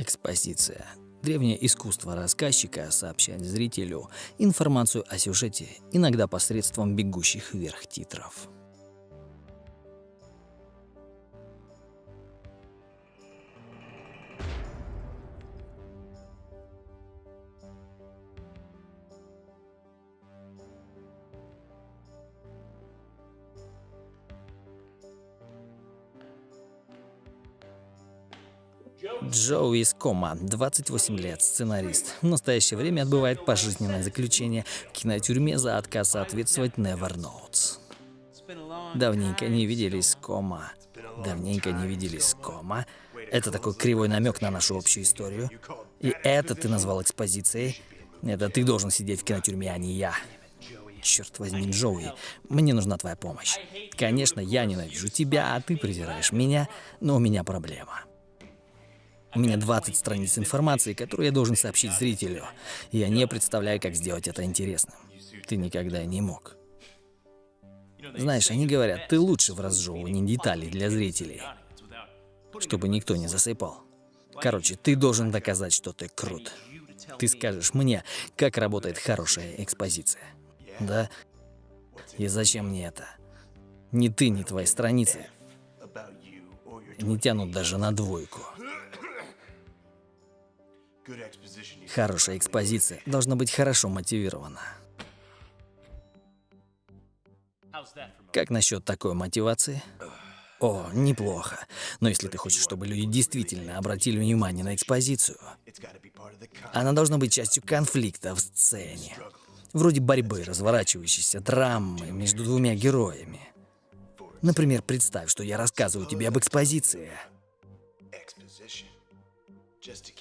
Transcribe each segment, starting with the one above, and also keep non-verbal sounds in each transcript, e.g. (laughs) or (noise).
Экспозиция. Древнее искусство рассказчика сообщать зрителю информацию о сюжете, иногда посредством бегущих вверх титров. Джоуи Скома, 28 лет, сценарист. В настоящее время отбывает пожизненное заключение в кинотюрьме за отказ соответствовать Never Notes. Давненько не виделись, Кома. Давненько не виделись, Кома. Это такой кривой намек на нашу общую историю. И это ты назвал экспозицией? Это ты должен сидеть в кинотюрьме, а не я. Черт возьми, Джоуи, мне нужна твоя помощь. Конечно, я ненавижу тебя, а ты презираешь меня, но у меня проблема. У меня 20 страниц информации, которую я должен сообщить зрителю. Я не представляю, как сделать это интересным. Ты никогда не мог. Знаешь, они говорят, ты лучше в разжевывании деталей для зрителей, чтобы никто не засыпал. Короче, ты должен доказать, что ты крут. Ты скажешь мне, как работает хорошая экспозиция. Да? И зачем мне это? Ни ты, ни твои страницы не тянут даже на двойку. Хорошая экспозиция должна быть хорошо мотивирована. Как насчет такой мотивации? О, неплохо. Но если ты хочешь, чтобы люди действительно обратили внимание на экспозицию, она должна быть частью конфликта в сцене. Вроде борьбы, разворачивающейся драмы между двумя героями. Например, представь, что я рассказываю тебе об экспозиции.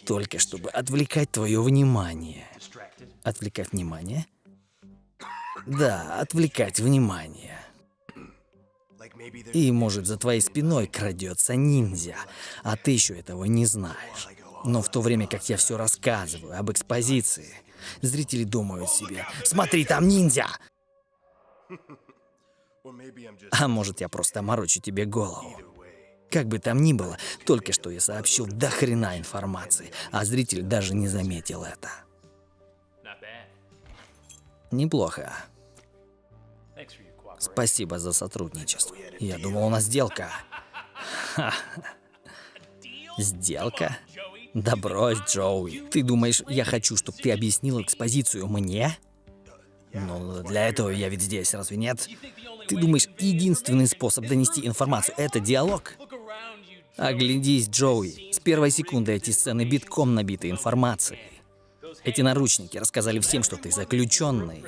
Только чтобы отвлекать твое внимание. Отвлекать внимание? Да, отвлекать внимание. И, может, за твоей спиной крадется ниндзя, а ты еще этого не знаешь. Но в то время, как я все рассказываю об экспозиции, зрители думают себе, смотри, там ниндзя! (laughs) А может, я просто морочу тебе голову. Как бы там ни было, только что я сообщил до хрена информации, а зритель даже не заметил это. Неплохо. Спасибо за сотрудничество. Я думал, у нас сделка. Сделка? Да брось, Джоуи. Ты думаешь, я хочу, чтобы ты объяснил экспозицию мне? Ну, для этого я ведь здесь, разве нет? Ты думаешь, единственный способ донести информацию — это диалог? Оглядись, Джоуи. С первой секунды эти сцены битком набиты информацией. Эти наручники рассказали всем, что ты заключенный.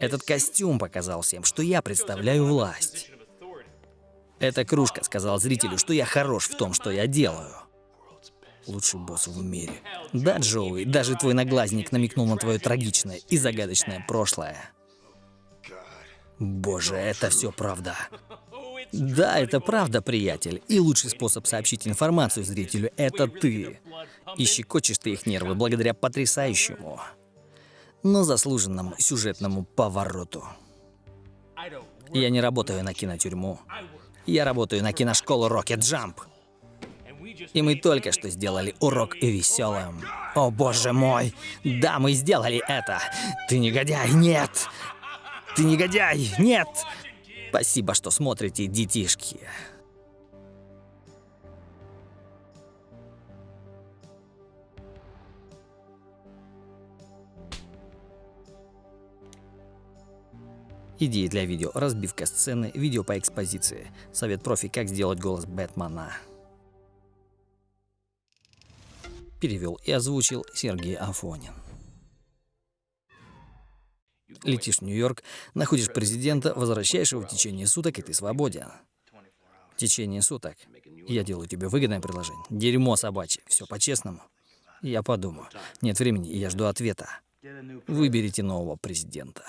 Этот костюм показал всем, что я представляю власть. Эта кружка сказала зрителю, что я хорош в том, что я делаю. Лучший босс в мире. Да, Джоуи, даже твой наглазник намекнул на твое трагичное и загадочное прошлое. Боже, это все правда. Да, это правда, приятель. И лучший способ сообщить информацию зрителю — это ты. И щекочешь ты их нервы благодаря потрясающему, но заслуженному сюжетному повороту. Я не работаю на кинотюрьму. Я работаю на киношколу Rocket Jump. И мы только что сделали урок веселым. О боже мой! Да, мы сделали это! Ты негодяй! Нет! Ты негодяй! Нет! Спасибо, что смотрите, детишки. Идеи для видео, разбивка сцены, видео по экспозиции. Совет профи, как сделать голос Бэтмена. Перевел и озвучил Сергей Афонин. Летишь в Нью-Йорк, находишь президента, возвращаешь его в течение суток, и ты свободен. В течение суток. Я делаю тебе выгодное предложение. Дерьмо собачье. Все по-честному. Я подумаю. Нет времени, и я жду ответа. Выберите нового президента.